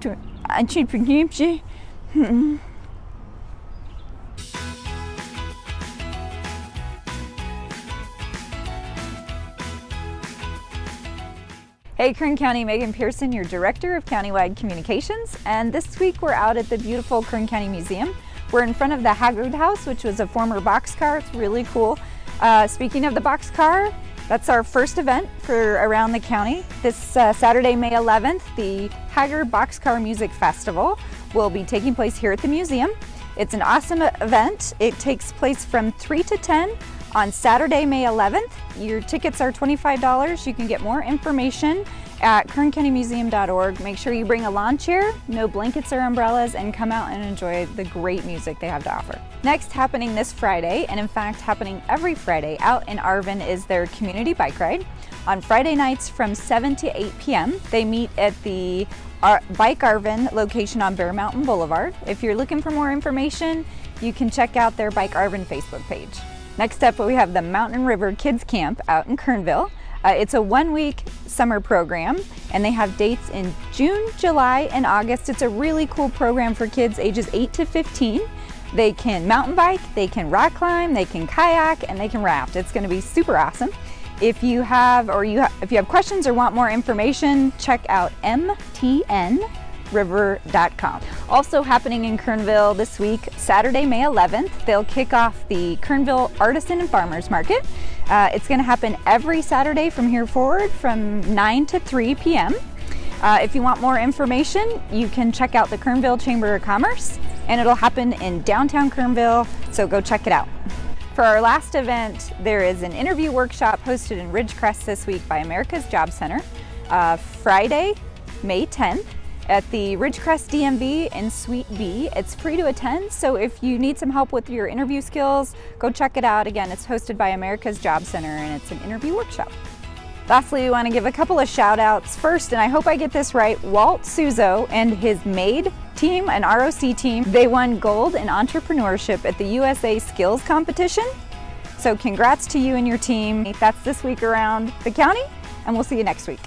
Entrepreneurship. Hey Kern County, Megan Pearson, your Director of Countywide Communications, and this week we're out at the beautiful Kern County Museum. We're in front of the Haggard House, which was a former boxcar. It's really cool. Uh, speaking of the boxcar, that's our first event for around the county. This uh, Saturday, May 11th, the Haggard Boxcar Music Festival will be taking place here at the museum. It's an awesome event. It takes place from 3 to 10 on Saturday, May 11th. Your tickets are $25. You can get more information at kerncountymuseum.org. Make sure you bring a lawn chair, no blankets or umbrellas, and come out and enjoy the great music they have to offer. Next, happening this Friday, and in fact happening every Friday out in Arvin is their community bike ride. On Friday nights from 7 to 8 p.m., they meet at the Ar Bike Arvin location on Bear Mountain Boulevard. If you're looking for more information, you can check out their Bike Arvin Facebook page. Next up, we have the Mountain River Kids Camp out in Kernville. Uh, it's a one week summer program and they have dates in June, July, and August. It's a really cool program for kids ages 8 to 15. They can mountain bike, they can rock climb, they can kayak, and they can raft. It's gonna be super awesome. If you have or you ha if you have questions or want more information, check out MTN river.com. Also happening in Kernville this week, Saturday, May 11th, they'll kick off the Kernville Artisan and Farmers Market. Uh, it's going to happen every Saturday from here forward from 9 to 3 p.m. Uh, if you want more information, you can check out the Kernville Chamber of Commerce and it'll happen in downtown Kernville, so go check it out. For our last event, there is an interview workshop hosted in Ridgecrest this week by America's Job Center. Uh, Friday, May 10th, at the Ridgecrest DMV in Suite B. It's free to attend, so if you need some help with your interview skills, go check it out. Again, it's hosted by America's Job Center and it's an interview workshop. Lastly, we want to give a couple of shout outs. First, and I hope I get this right, Walt Suzo and his MAID team, an ROC team, they won gold in entrepreneurship at the USA Skills Competition. So congrats to you and your team. That's this week around the county, and we'll see you next week.